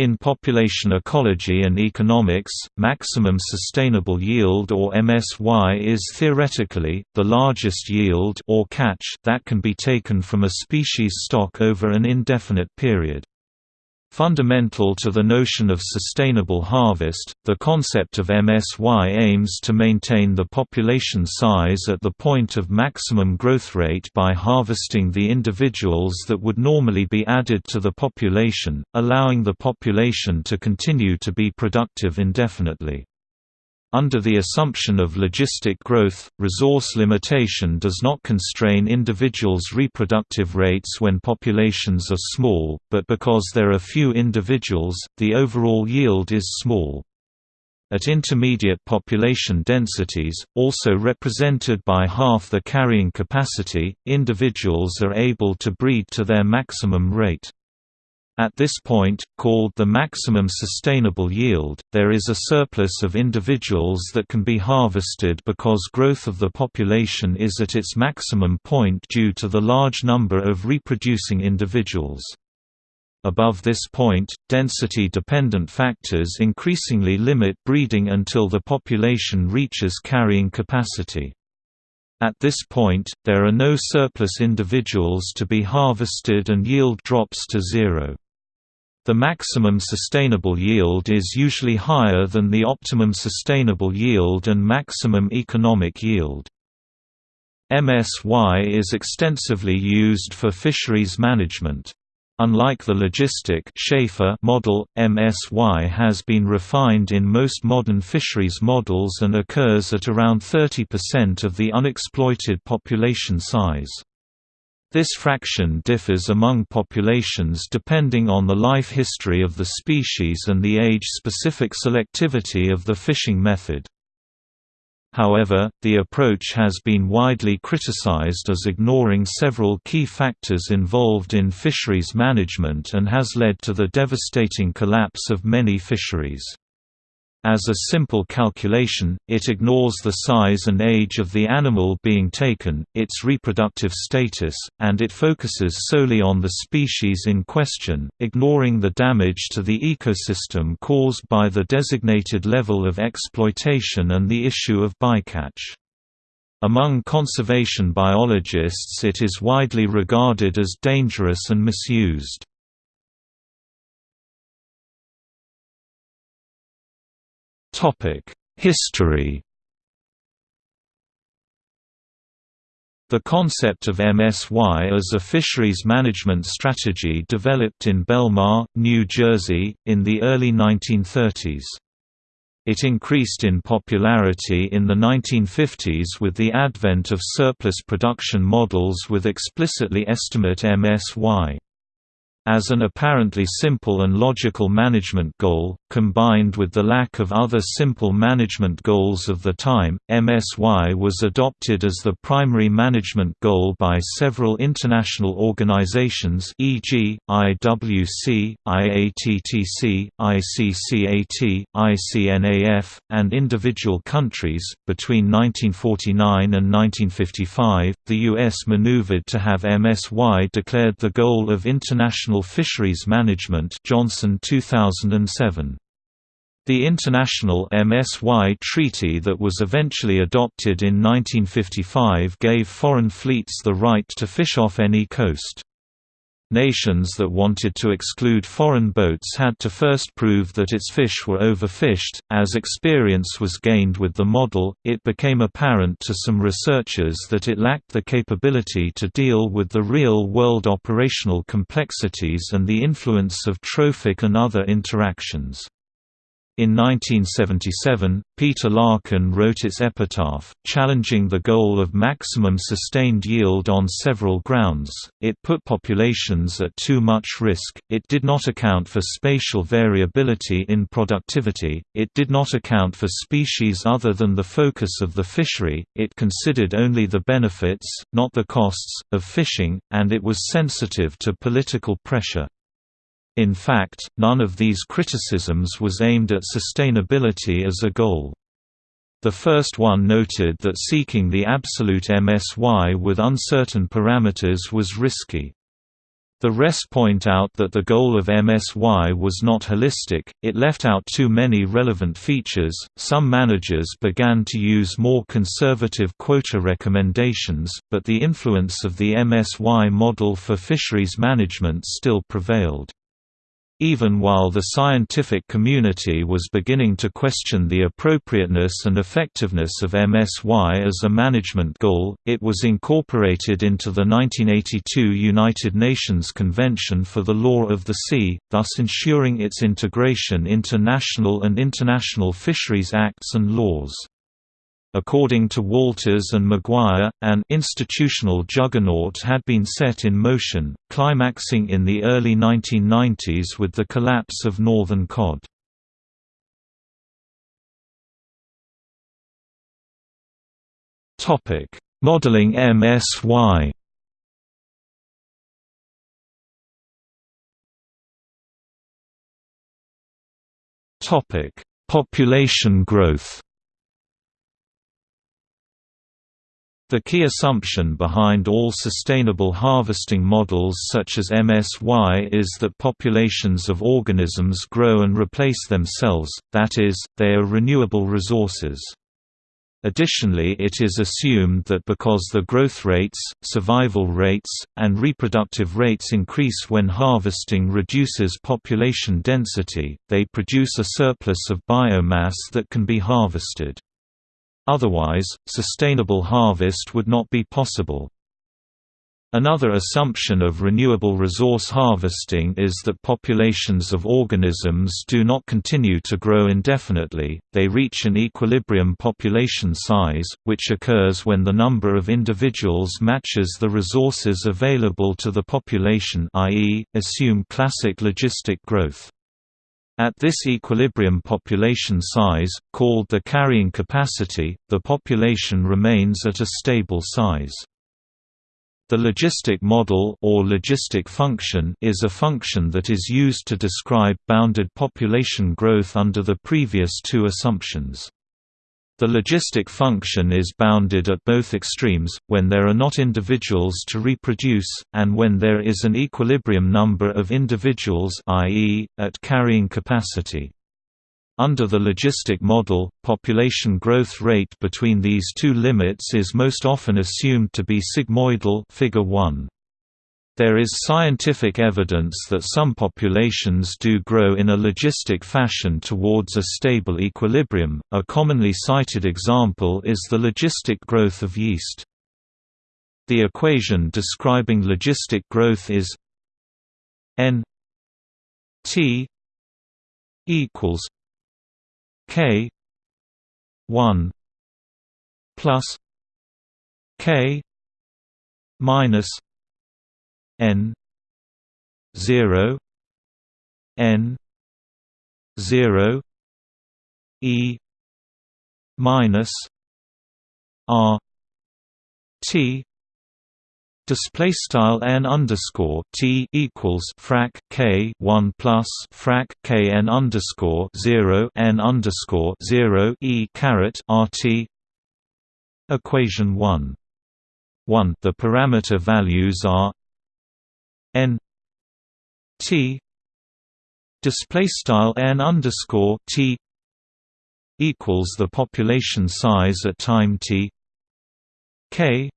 In population ecology and economics, maximum sustainable yield or MSY is theoretically, the largest yield or catch that can be taken from a species stock over an indefinite period. Fundamental to the notion of sustainable harvest, the concept of MSY aims to maintain the population size at the point of maximum growth rate by harvesting the individuals that would normally be added to the population, allowing the population to continue to be productive indefinitely. Under the assumption of logistic growth, resource limitation does not constrain individuals' reproductive rates when populations are small, but because there are few individuals, the overall yield is small. At intermediate population densities, also represented by half the carrying capacity, individuals are able to breed to their maximum rate. At this point, called the maximum sustainable yield, there is a surplus of individuals that can be harvested because growth of the population is at its maximum point due to the large number of reproducing individuals. Above this point, density-dependent factors increasingly limit breeding until the population reaches carrying capacity. At this point, there are no surplus individuals to be harvested and yield drops to zero. The maximum sustainable yield is usually higher than the optimum sustainable yield and maximum economic yield. MSY is extensively used for fisheries management. Unlike the logistic Schaefer model, MSY has been refined in most modern fisheries models and occurs at around 30% of the unexploited population size. This fraction differs among populations depending on the life history of the species and the age-specific selectivity of the fishing method. However, the approach has been widely criticized as ignoring several key factors involved in fisheries management and has led to the devastating collapse of many fisheries. As a simple calculation, it ignores the size and age of the animal being taken, its reproductive status, and it focuses solely on the species in question, ignoring the damage to the ecosystem caused by the designated level of exploitation and the issue of bycatch. Among conservation biologists it is widely regarded as dangerous and misused. History The concept of MSY as a fisheries management strategy developed in Belmar, New Jersey, in the early 1930s. It increased in popularity in the 1950s with the advent of surplus production models with explicitly estimate MSY. As an apparently simple and logical management goal, combined with the lack of other simple management goals of the time, MSY was adopted as the primary management goal by several international organizations e.g., IWC, IATTC, ICCAT, ICNAF, and individual countries. Between 1949 and 1955, the U.S. maneuvered to have MSY declared the goal of international International Fisheries Management Johnson 2007. The International MSY Treaty that was eventually adopted in 1955 gave foreign fleets the right to fish off any coast. Nations that wanted to exclude foreign boats had to first prove that its fish were overfished. As experience was gained with the model, it became apparent to some researchers that it lacked the capability to deal with the real world operational complexities and the influence of trophic and other interactions. In 1977, Peter Larkin wrote its epitaph, challenging the goal of maximum sustained yield on several grounds. It put populations at too much risk, it did not account for spatial variability in productivity, it did not account for species other than the focus of the fishery, it considered only the benefits, not the costs, of fishing, and it was sensitive to political pressure. In fact, none of these criticisms was aimed at sustainability as a goal. The first one noted that seeking the absolute MSY with uncertain parameters was risky. The rest point out that the goal of MSY was not holistic, it left out too many relevant features. Some managers began to use more conservative quota recommendations, but the influence of the MSY model for fisheries management still prevailed. Even while the scientific community was beginning to question the appropriateness and effectiveness of MSY as a management goal, it was incorporated into the 1982 United Nations Convention for the Law of the Sea, thus ensuring its integration into national and international fisheries acts and laws. According to Walters and Maguire, an institutional juggernaut had been set in motion, climaxing in the early 1990s with the collapse of Northern Cod. Topic: Modeling MSY Topic: Population growth The key assumption behind all sustainable harvesting models such as MSY is that populations of organisms grow and replace themselves, that is, they are renewable resources. Additionally it is assumed that because the growth rates, survival rates, and reproductive rates increase when harvesting reduces population density, they produce a surplus of biomass that can be harvested. Otherwise, sustainable harvest would not be possible. Another assumption of renewable resource harvesting is that populations of organisms do not continue to grow indefinitely, they reach an equilibrium population size, which occurs when the number of individuals matches the resources available to the population i.e., assume classic logistic growth. At this equilibrium population size, called the carrying capacity, the population remains at a stable size. The logistic model or logistic function is a function that is used to describe bounded population growth under the previous two assumptions. The logistic function is bounded at both extremes, when there are not individuals to reproduce, and when there is an equilibrium number of individuals i.e., at carrying capacity. Under the logistic model, population growth rate between these two limits is most often assumed to be sigmoidal figure 1. There is scientific evidence that some populations do grow in a logistic fashion towards a stable equilibrium. A commonly cited example is the logistic growth of yeast. The equation describing logistic growth is n t equals k 1 plus k minus n 0 n 0 e minus r t display style n underscore t equals frac k 1 plus frac k n underscore 0 n underscore 0 e caret rt equation 1 1 the parameter values are n t display style n underscore t equals the population size at time t k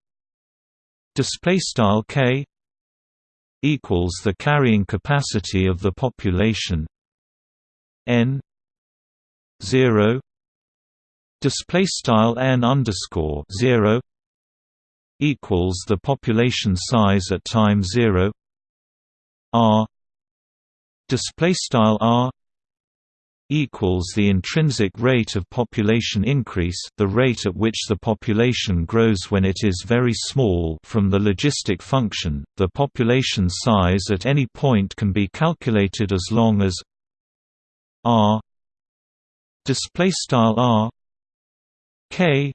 display style k equals the carrying capacity of the population n 0 display style n underscore 0 equals the population size at time 0 r display style r equals the intrinsic rate of population increase the rate at which the population grows when it is very small from the logistic function. The population size at any point can be calculated as long as r display style r k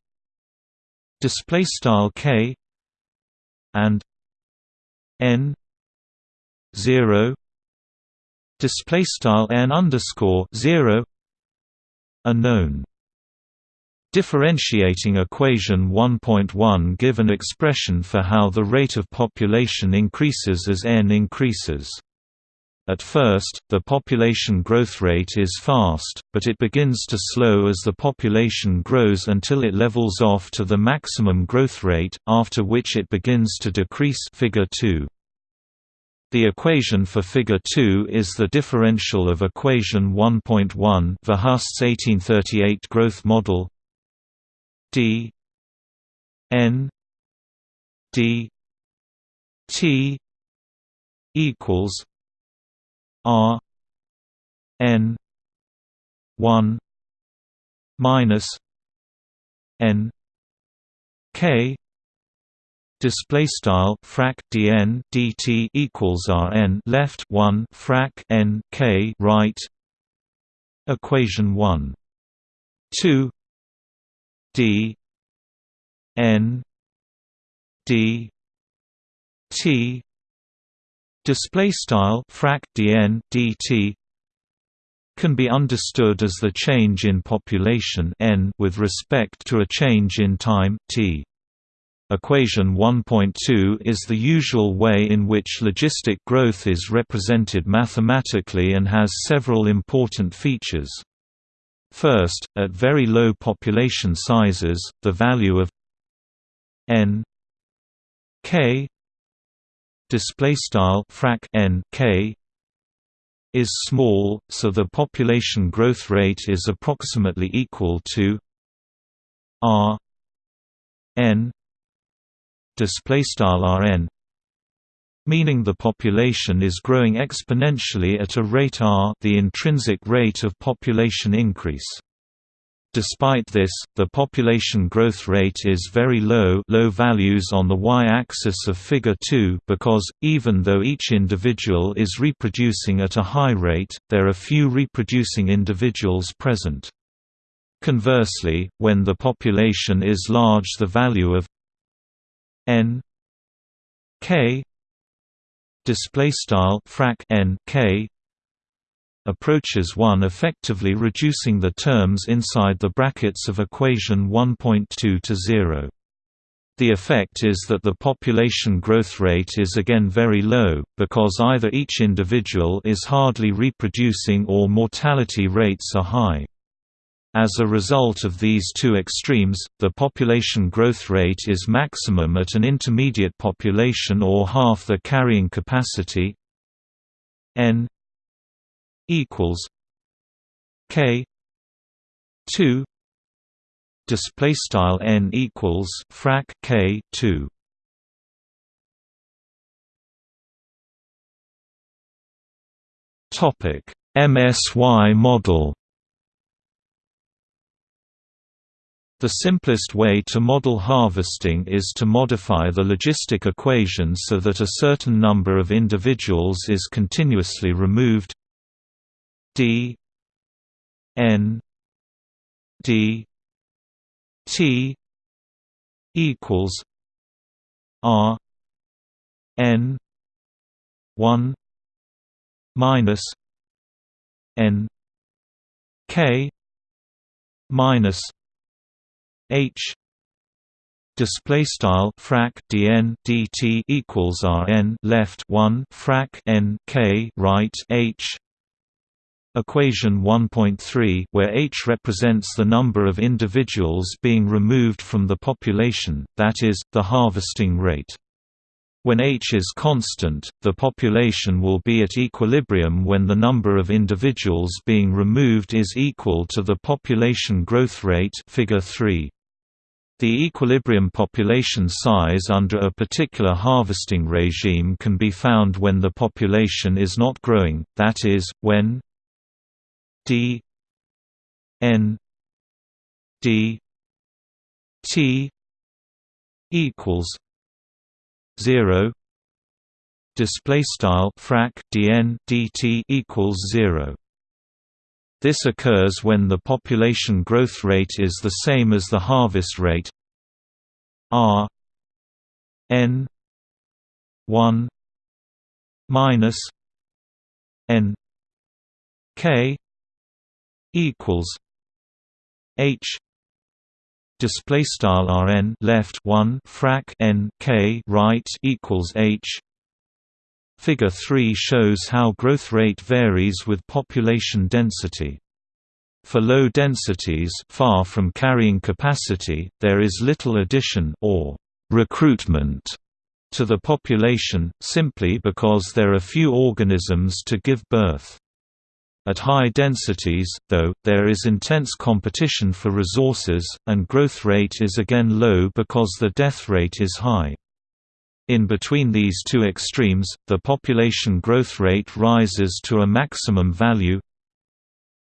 display style k and n 0 display style n underscore 0 are known differentiating equation 1.1 give an expression for how the rate of population increases as n increases. At first, the population growth rate is fast, but it begins to slow as the population grows until it levels off to the maximum growth rate, after which it begins to decrease figure 2. The equation for figure 2 is the differential of equation 1.1 Verhulst's 1838 growth model. D n d t equals R N one minus N K display style frac dn dt equals rn left 1 frac n k right equation 1 2 d n d t display style frac dn dt can be understood as the change in population n with respect to a change in time t. Equation 1.2 is the usual way in which logistic growth is represented mathematically and has several important features. First, at very low population sizes, the value of n k display style frac n k is small, so the population growth rate is approximately equal to r n display style rn meaning the population is growing exponentially at a rate r the intrinsic rate of population increase Despite this, the population growth rate is very low low values on the y-axis of Figure 2 because, even though each individual is reproducing at a high rate, there are few reproducing individuals present. Conversely, when the population is large the value of n k display style frac n k approaches 1 effectively reducing the terms inside the brackets of equation 1.2 to 0. The effect is that the population growth rate is again very low, because either each individual is hardly reproducing or mortality rates are high. As a result of these two extremes, the population growth rate is maximum at an intermediate population or half the carrying capacity n equals K two display style n equals frac K two. Topic MSY model The simplest way to model harvesting is to modify the logistic equation so that a certain number of individuals is continuously removed. D N D T equals R N one minus N K minus H display style frac dn dt equals rn left 1 frac n k right h Equation 1.3 where H represents the number of individuals being removed from the population, that is, the harvesting rate. When H is constant, the population will be at equilibrium when the number of individuals being removed is equal to the population growth rate figure 3. The equilibrium population size under a particular harvesting regime can be found when the population is not growing, that is, when d n d t equals 0 display style frac dn dt equals 0 this occurs when the population growth rate is the same as the harvest rate. R n 1 minus n k equals H display style rn left 1 frac n k right equals h Figure 3 shows how growth rate varies with population density. For low densities far from carrying capacity, there is little addition or recruitment to the population, simply because there are few organisms to give birth. At high densities, though, there is intense competition for resources, and growth rate is again low because the death rate is high. In between these two extremes, the population growth rate rises to a maximum value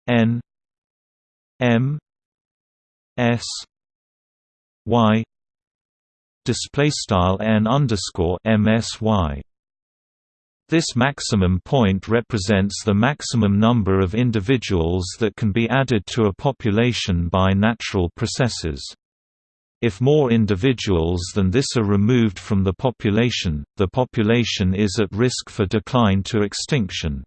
n m s y display style n underscore msy. This maximum point represents the maximum number of individuals that can be added to a population by natural processes. If more individuals than this are removed from the population, the population is at risk for decline to extinction.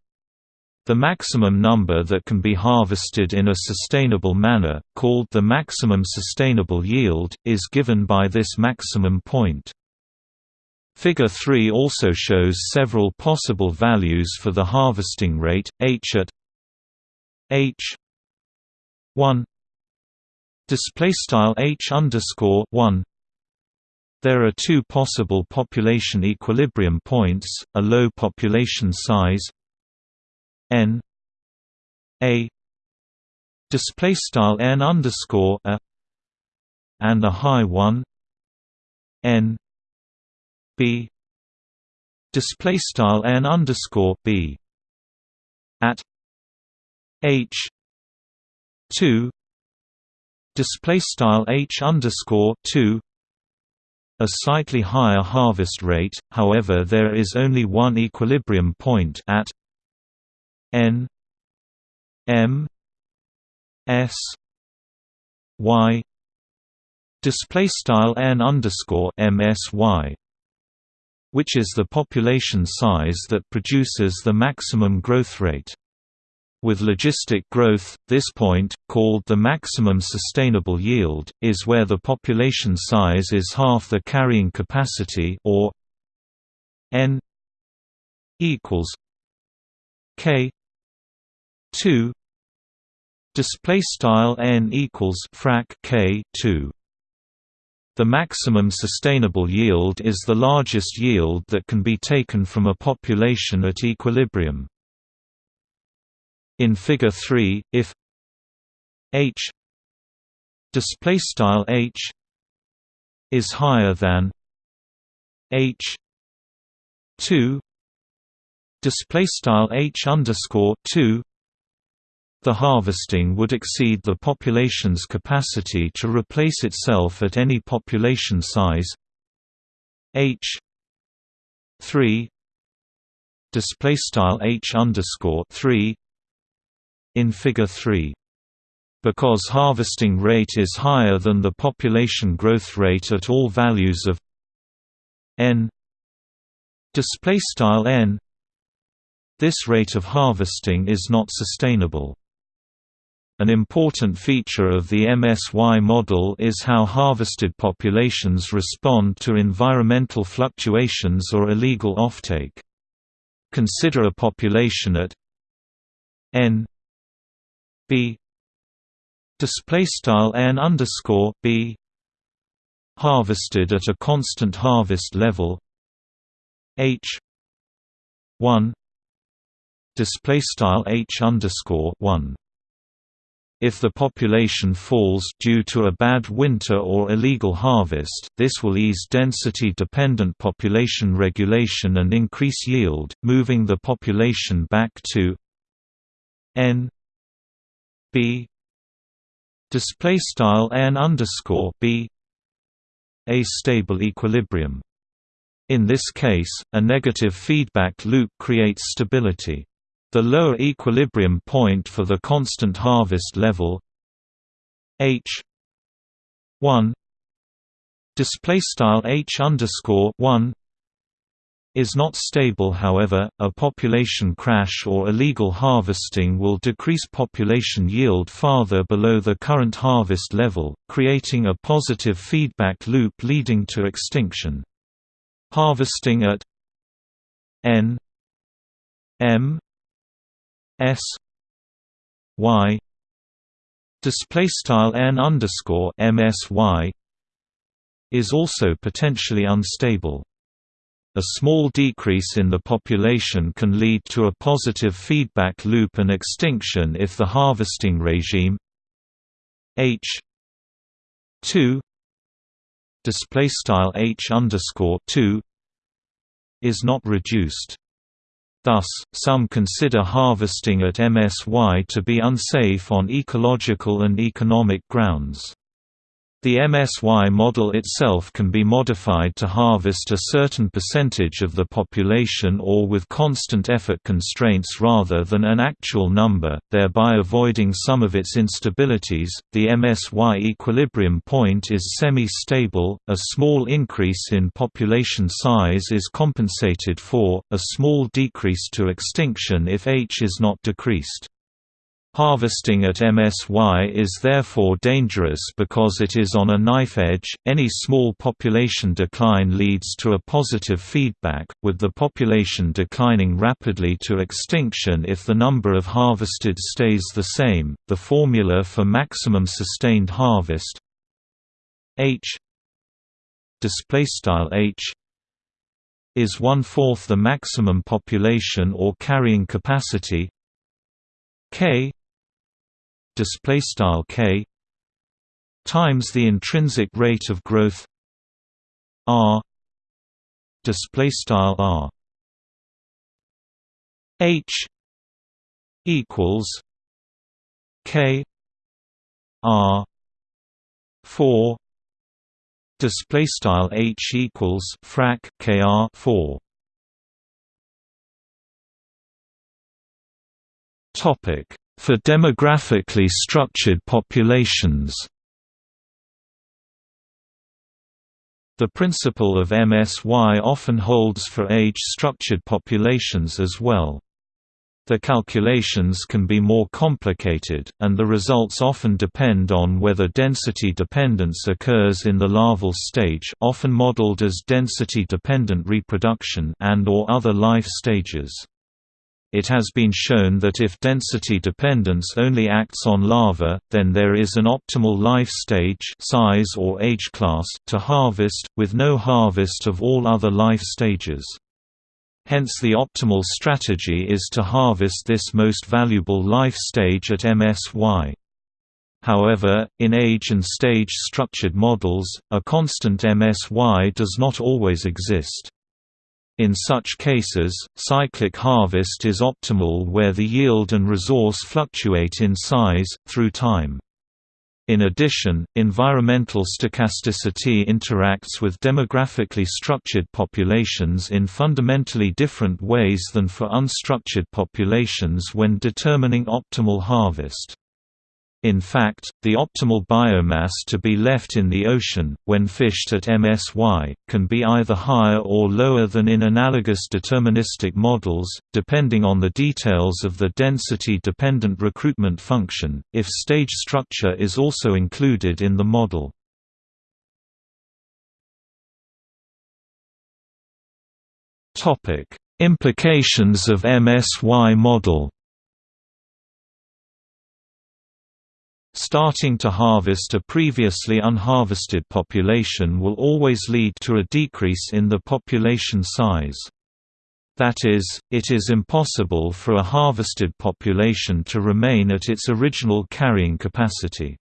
The maximum number that can be harvested in a sustainable manner, called the maximum sustainable yield, is given by this maximum point. Figure 3 also shows several possible values for the harvesting rate, h at h 1 display style h underscore 1 there are two possible population equilibrium points a low population size n a display style n underscore a and a high one n b display style n underscore b at h 2 display style h underscore 2 a slightly higher harvest rate however there is only one equilibrium point at n m s y. Display style n underscore msy which is the population size that produces the maximum growth rate with logistic growth, this point, called the maximum sustainable yield, is where the population size is half the carrying capacity or n equals k 2 display style n equals frac k 2 the maximum sustainable yield is the largest yield that can be taken from a population at equilibrium in Figure 3, if h display style h is higher than h 2 display style h underscore 2 the harvesting would exceed the population's capacity to replace itself at any population size. H 3 display style h underscore 3 in Figure 3. Because harvesting rate is higher than the population growth rate at all values of n n this rate of harvesting is not sustainable. An important feature of the MSY model is how harvested populations respond to environmental fluctuations or illegal offtake. Consider a population at n b. Display style n underscore b. Harvested at a constant harvest level. H. 1 display style h underscore 1 if the population falls due to a bad winter or illegal harvest, this will ease density-dependent population regulation and increase yield, moving the population back to n b. Display style n underscore b. A stable equilibrium. In this case, a negative feedback loop creates stability. The lower equilibrium point for the constant harvest level h. 1 display style h underscore 1 is not stable however, a population crash or illegal harvesting will decrease population yield farther below the current harvest level, creating a positive feedback loop leading to extinction. Harvesting at n m s y display style n underscore msy is also potentially unstable. A small decrease in the population can lead to a positive feedback loop and extinction if the harvesting regime h 2 display style h underscore 2 is not reduced. Thus, some consider harvesting at MSY to be unsafe on ecological and economic grounds. The MSY model itself can be modified to harvest a certain percentage of the population or with constant effort constraints rather than an actual number, thereby avoiding some of its instabilities. The MSY equilibrium point is semi stable, a small increase in population size is compensated for, a small decrease to extinction if H is not decreased. Harvesting at MSY is therefore dangerous because it is on a knife edge. Any small population decline leads to a positive feedback, with the population declining rapidly to extinction if the number of harvested stays the same. The formula for maximum sustained harvest H display style H is one fourth the maximum population or carrying capacity K display style k times the intrinsic rate of growth r display style r. H equals k r 4 display style h equals frac kr 4 topic for demographically structured populations The principle of MSY often holds for age-structured populations as well. The calculations can be more complicated, and the results often depend on whether density dependence occurs in the larval stage often modeled as density-dependent reproduction and or other life stages. It has been shown that if density dependence only acts on larvae, then there is an optimal life stage size or age class to harvest, with no harvest of all other life stages. Hence the optimal strategy is to harvest this most valuable life stage at MSY. However, in age and stage structured models, a constant MSY does not always exist. In such cases, cyclic harvest is optimal where the yield and resource fluctuate in size, through time. In addition, environmental stochasticity interacts with demographically structured populations in fundamentally different ways than for unstructured populations when determining optimal harvest. In fact, the optimal biomass to be left in the ocean, when fished at MSY, can be either higher or lower than in analogous deterministic models, depending on the details of the density-dependent recruitment function, if stage structure is also included in the model. Implications of MSY model Starting to harvest a previously unharvested population will always lead to a decrease in the population size. That is, it is impossible for a harvested population to remain at its original carrying capacity.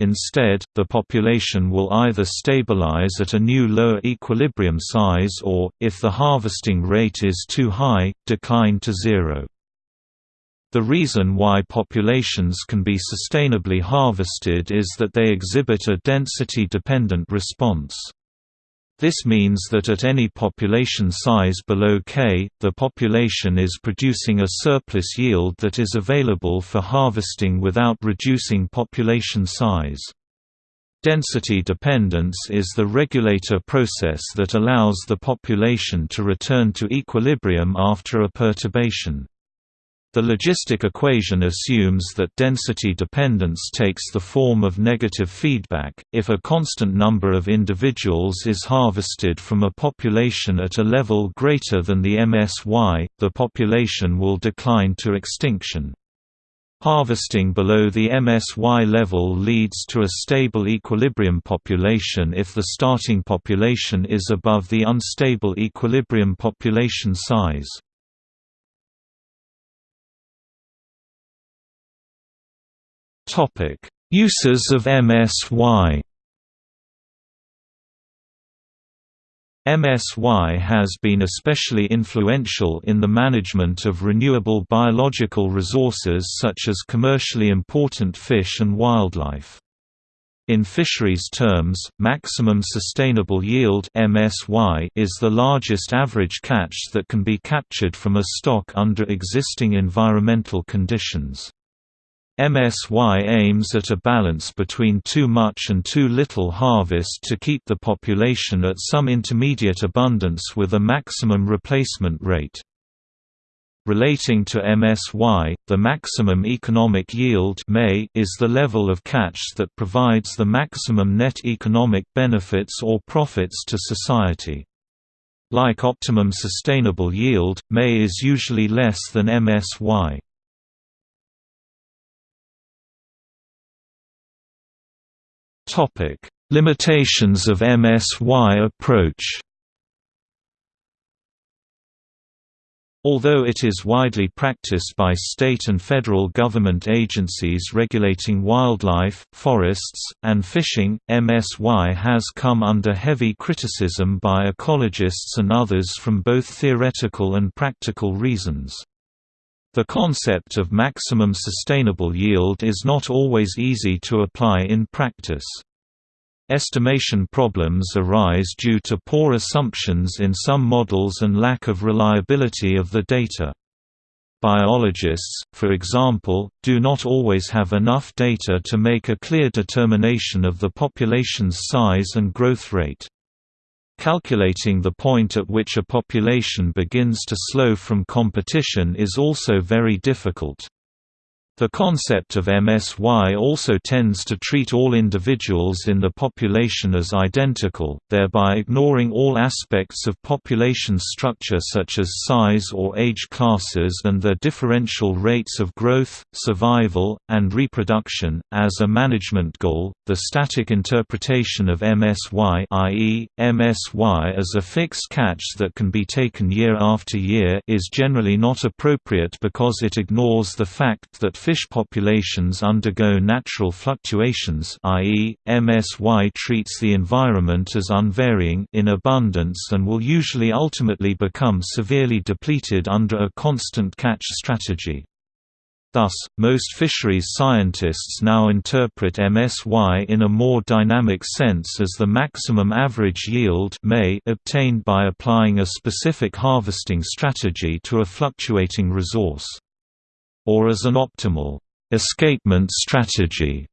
Instead, the population will either stabilize at a new lower equilibrium size or, if the harvesting rate is too high, decline to zero. The reason why populations can be sustainably harvested is that they exhibit a density-dependent response. This means that at any population size below K, the population is producing a surplus yield that is available for harvesting without reducing population size. Density dependence is the regulator process that allows the population to return to equilibrium after a perturbation. The logistic equation assumes that density dependence takes the form of negative feedback. If a constant number of individuals is harvested from a population at a level greater than the MSY, the population will decline to extinction. Harvesting below the MSY level leads to a stable equilibrium population if the starting population is above the unstable equilibrium population size. Uses of MSY MSY has been especially influential in the management of renewable biological resources such as commercially important fish and wildlife. In fisheries terms, maximum sustainable yield (MSY) is the largest average catch that can be captured from a stock under existing environmental conditions. MSY aims at a balance between too much and too little harvest to keep the population at some intermediate abundance with a maximum replacement rate. Relating to MSY, the maximum economic yield is the level of catch that provides the maximum net economic benefits or profits to society. Like optimum sustainable yield, MEY is usually less than MSY. Topic: Limitations of MSY approach. Although it is widely practiced by state and federal government agencies regulating wildlife, forests, and fishing, MSY has come under heavy criticism by ecologists and others from both theoretical and practical reasons. The concept of maximum sustainable yield is not always easy to apply in practice. Estimation problems arise due to poor assumptions in some models and lack of reliability of the data. Biologists, for example, do not always have enough data to make a clear determination of the population's size and growth rate. Calculating the point at which a population begins to slow from competition is also very difficult. The concept of MSY also tends to treat all individuals in the population as identical, thereby ignoring all aspects of population structure such as size or age classes and their differential rates of growth, survival, and reproduction. As a management goal, the static interpretation of MSY, i.e., MSY as a fixed catch that can be taken year after year, is generally not appropriate because it ignores the fact that fish populations undergo natural fluctuations i.e., MSY treats the environment as unvarying in abundance and will usually ultimately become severely depleted under a constant catch strategy. Thus, most fisheries scientists now interpret MSY in a more dynamic sense as the maximum average yield may obtained by applying a specific harvesting strategy to a fluctuating resource or as an optimal escapement strategy,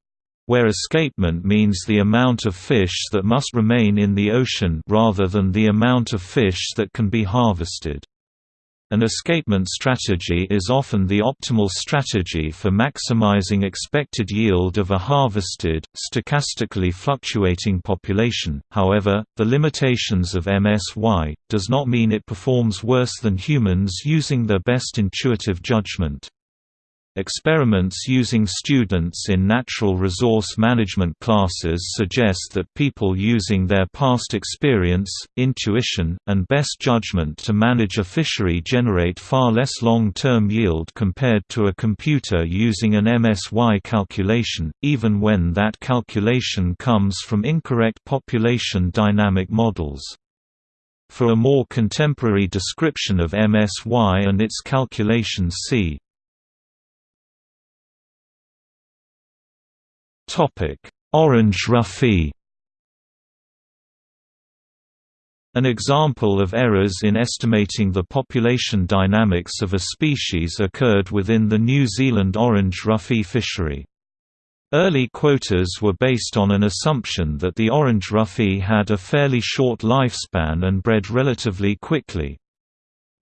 where escapement means the amount of fish that must remain in the ocean rather than the amount of fish that can be harvested. An escapement strategy is often the optimal strategy for maximizing expected yield of a harvested, stochastically fluctuating population. However, the limitations of MSY does not mean it performs worse than humans using their best intuitive judgment. Experiments using students in natural resource management classes suggest that people using their past experience, intuition, and best judgment to manage a fishery generate far less long-term yield compared to a computer using an MSY calculation, even when that calculation comes from incorrect population dynamic models. For a more contemporary description of MSY and its calculations see Orange roughy An example of errors in estimating the population dynamics of a species occurred within the New Zealand orange roughy fishery. Early quotas were based on an assumption that the orange roughy had a fairly short lifespan and bred relatively quickly.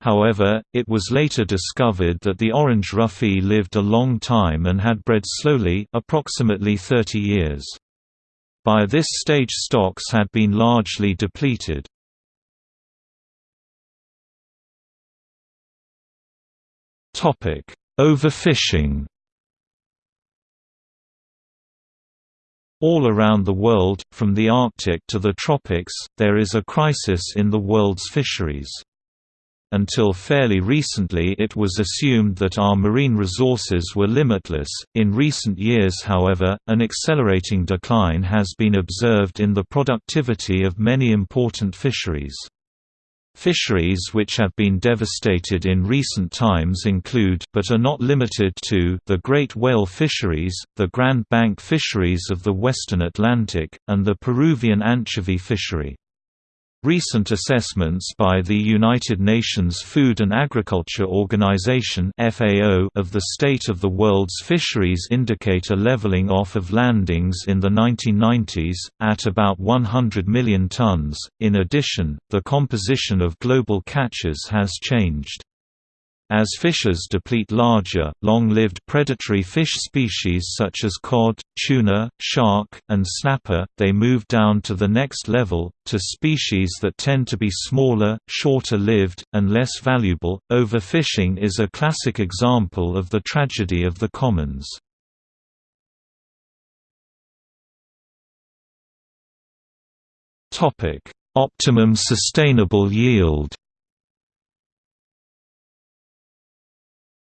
However, it was later discovered that the orange roughy lived a long time and had bred slowly approximately 30 years. By this stage stocks had been largely depleted. Overfishing All around the world, from the Arctic to the tropics, there is a crisis in the world's fisheries. Until fairly recently it was assumed that our marine resources were limitless. In recent years however, an accelerating decline has been observed in the productivity of many important fisheries. Fisheries which have been devastated in recent times include but are not limited to the great whale fisheries, the Grand Bank fisheries of the western Atlantic, and the Peruvian anchovy fishery. Recent assessments by the United Nations Food and Agriculture Organization (FAO) of the state of the world's fisheries indicate a leveling off of landings in the 1990s at about 100 million tons. In addition, the composition of global catches has changed. As fishes deplete larger, long-lived predatory fish species such as cod, tuna, shark, and snapper, they move down to the next level, to species that tend to be smaller, shorter-lived, and less valuable. Overfishing is a classic example of the tragedy of the commons. Optimum sustainable yield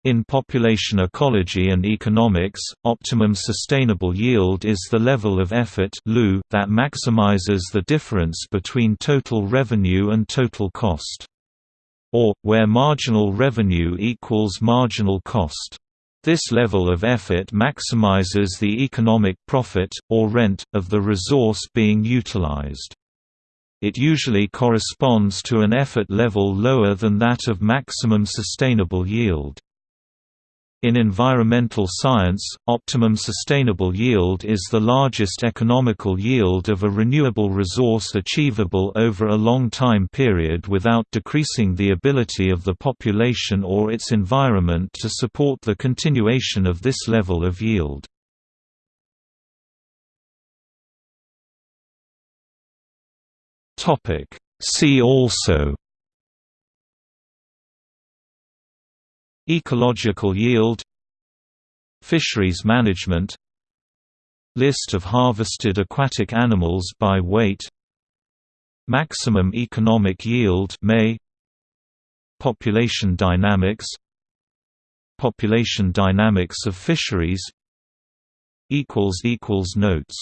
In population ecology and economics, optimum sustainable yield is the level of effort that maximizes the difference between total revenue and total cost. Or, where marginal revenue equals marginal cost. This level of effort maximizes the economic profit, or rent, of the resource being utilized. It usually corresponds to an effort level lower than that of maximum sustainable yield. In environmental science, optimum sustainable yield is the largest economical yield of a renewable resource achievable over a long time period without decreasing the ability of the population or its environment to support the continuation of this level of yield. See also Ecological yield Fisheries management List of harvested aquatic animals by weight Maximum economic yield MEY Population dynamics Population dynamics of fisheries Notes